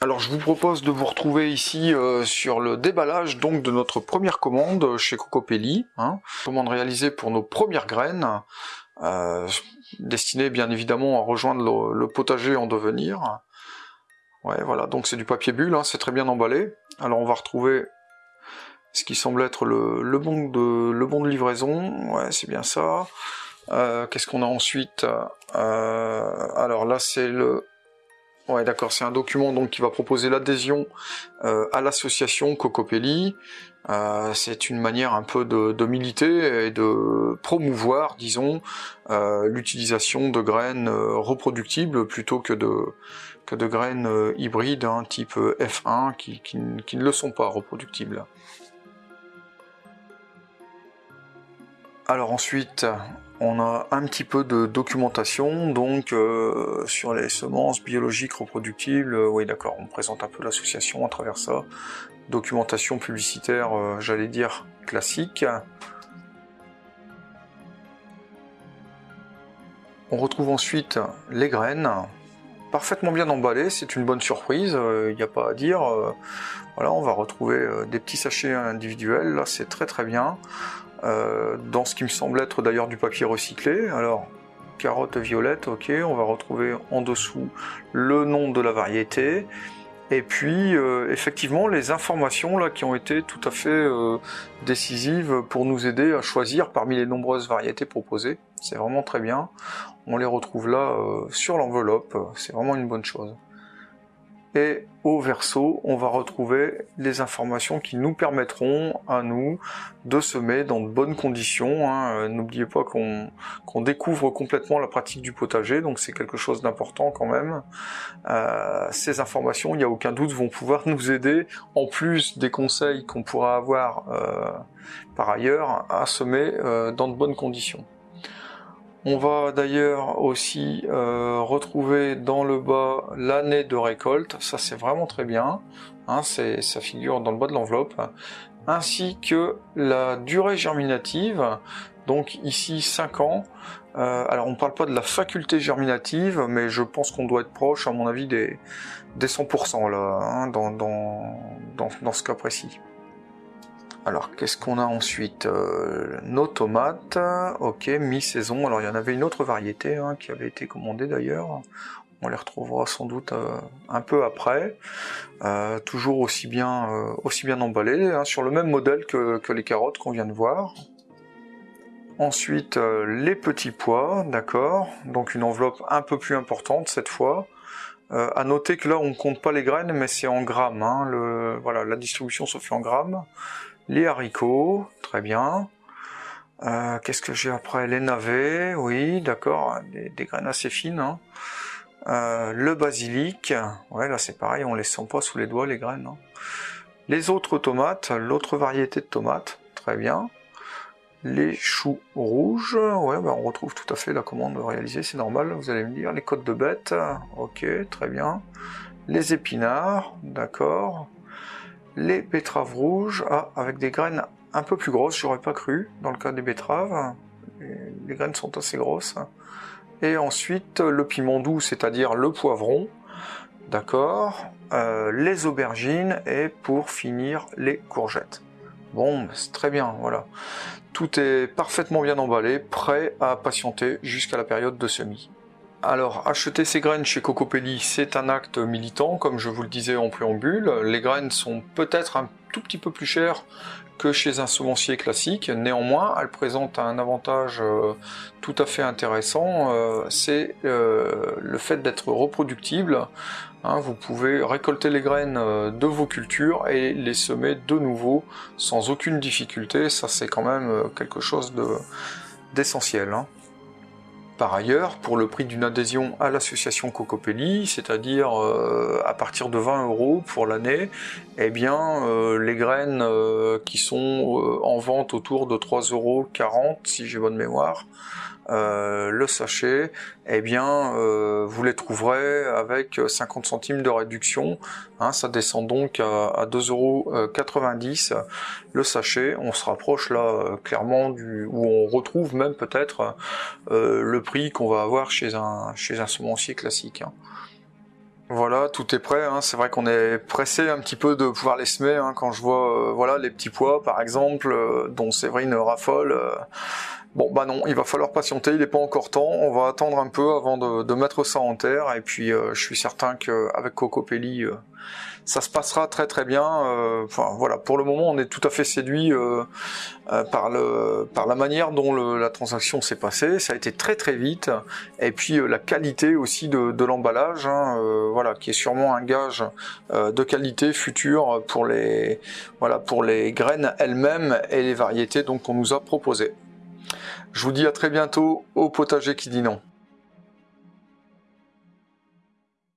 Alors je vous propose de vous retrouver ici euh, sur le déballage donc de notre première commande chez Cocopelli. Hein. Commande réalisée pour nos premières graines, euh, destinée bien évidemment à rejoindre le, potager en devenir. Ouais voilà, donc c'est du papier bulle, hein, c'est très bien emballé. Alors on va retrouver ce qui semble être le, bon, de, le bon de livraison, ouais c'est bien ça. Euh, qu'est-ce qu'on a ensuite? Alors là c'est le Ouais, d'accord, c'est un document donc qui va proposer l'adhésion euh, à l'association Cocopelli. Euh, c'est une manière un peu de, militer et de promouvoir, disons, euh, l'utilisation de graines reproductibles plutôt que de, que de graines hybrides hein, type F1 qui, qui ne le sont pas reproductibles. Alors ensuite, on a un petit peu de documentation, donc euh, sur les semences biologiques reproductibles, euh, oui d'accord, on présente un peu l'association à travers ça. Documentation publicitaire, euh, j'allais dire classique. On retrouve ensuite les graines, parfaitement bien emballées, c'est une bonne surprise, il n'y a pas à dire. voilà, on va retrouver des petits sachets individuels, là c'est très très bien. Euh, dans ce qui me semble être d'ailleurs du papier recyclé. Alors, carotte violette, ok, on va retrouver en dessous le nom de la variété, et puis euh, effectivement les informations là qui ont été tout à fait euh, décisives pour nous aider à choisir parmi les nombreuses variétés proposées. C'est vraiment très bien. On les retrouve là sur l'enveloppe, c'est vraiment une bonne chose et au verso, on va retrouver les informations qui nous permettront à nous de semer dans de bonnes conditions. Hein. Euh, n'oubliez pas qu'on découvre complètement la pratique du potager, donc c'est quelque chose d'important quand même. Euh, ces informations, il n'y a aucun doute, vont pouvoir nous aider, en plus des conseils qu'on pourra avoir euh, par ailleurs, à semer dans de bonnes conditions. On va d'ailleurs aussi euh, retrouver dans le bas l'année de récolte, ça c'est vraiment très bien, hein, ça figure dans le bas de l'enveloppe, ainsi que la durée germinative, donc ici 5 ans. Euh, alors on ne parle pas de la faculté germinative, mais je pense qu'on doit être proche à mon avis des, 100% là, hein, dans ce cas précis. Alors, qu'est-ce qu'on a ensuite euh, Nos tomates, ok, mi-saison. Alors, il y en avait une autre variété hein, qui avait été commandée d'ailleurs. On les retrouvera sans doute euh, un peu après. Euh, toujours aussi bien, aussi emballées, hein, sur le même modèle que, les carottes qu'on vient de voir. Ensuite, les petits pois, d'accord. Donc, une enveloppe un peu plus importante cette fois. Euh, à noter que là, on ne compte pas les graines, mais c'est en grammes. Hein. Voilà, la distribution se fait en grammes les haricots, très bien. Euh, qu'est-ce que j'ai après? Les navets, oui, d'accord, des, graines assez fines. Hein. Euh, le basilic, ouais, là c'est pareil, on les sent pas sous les doigts les graines. Hein. Les autres tomates, l'autre variété de tomates, très bien. Les choux rouges, ouais, bah, on retrouve tout à fait la commande réalisée, c'est normal, vous allez me dire. Les côtes de bête, ok, très bien. Les épinards, d'accord les betteraves rouges, ah, avec des graines un peu plus grosses, j'aurais pas cru, dans le cas des betteraves, les graines sont assez grosses. Et ensuite, le piment doux, c'est-à-dire le poivron, d'accord, euh, les aubergines, et pour finir, les courgettes. Bon, c'est très bien, voilà. Tout est parfaitement bien emballé, prêt à patienter jusqu'à la période de semis. Alors, acheter ces graines chez Cocopelli, c'est un acte militant, comme je vous le disais en préambule. Les graines sont peut-être un tout petit peu plus chères que chez un semencier classique. Néanmoins, elles présentent un avantage euh, tout à fait intéressant, euh, c'est euh, le fait d'être reproductible. Hein, vous pouvez récolter les graines de vos cultures et les semer de nouveau sans aucune difficulté. Ça, c'est quand même quelque chose d'essentiel. Hein. Par ailleurs, pour le prix d'une adhésion à l'association Cocopelli, c'est-à-dire euh, à partir de 20 euros pour l'année, eh bien euh, les graines euh, qui sont en vente autour de 3,40 euros si j'ai bonne mémoire, euh, le sachet, eh bien, euh, vous les trouverez avec 50 centimes de réduction. Hein, ça descend donc à, 2,90€ le sachet. On se rapproche là euh, clairement du où on retrouve même peut-être le prix qu'on va avoir chez un chez un semencier classique. Hein. Voilà, tout est prêt. Hein. C'est vrai qu'on est pressé un petit peu de pouvoir les semer. Quand je vois, euh, voilà, les petits pois, par exemple, euh, dont Séverine raffole. Euh. Bon, bah non, il va falloir patienter. Il n'est pas encore temps. On va attendre un peu avant de, mettre ça en terre. Et puis, je suis certain qu'avec Coco Pelli, ça se passera très très bien. Euh, enfin voilà, pour le moment, on est tout à fait séduit euh, euh, par le par la manière dont la transaction s'est passée. Ça a été très très vite, et puis la qualité aussi de, l'emballage, hein, voilà, qui est sûrement un gage de qualité future pour les voilà pour les graines elles-mêmes et les variétés donc qu'on nous a proposées. Je vous dis à très bientôt au potager qui dit non.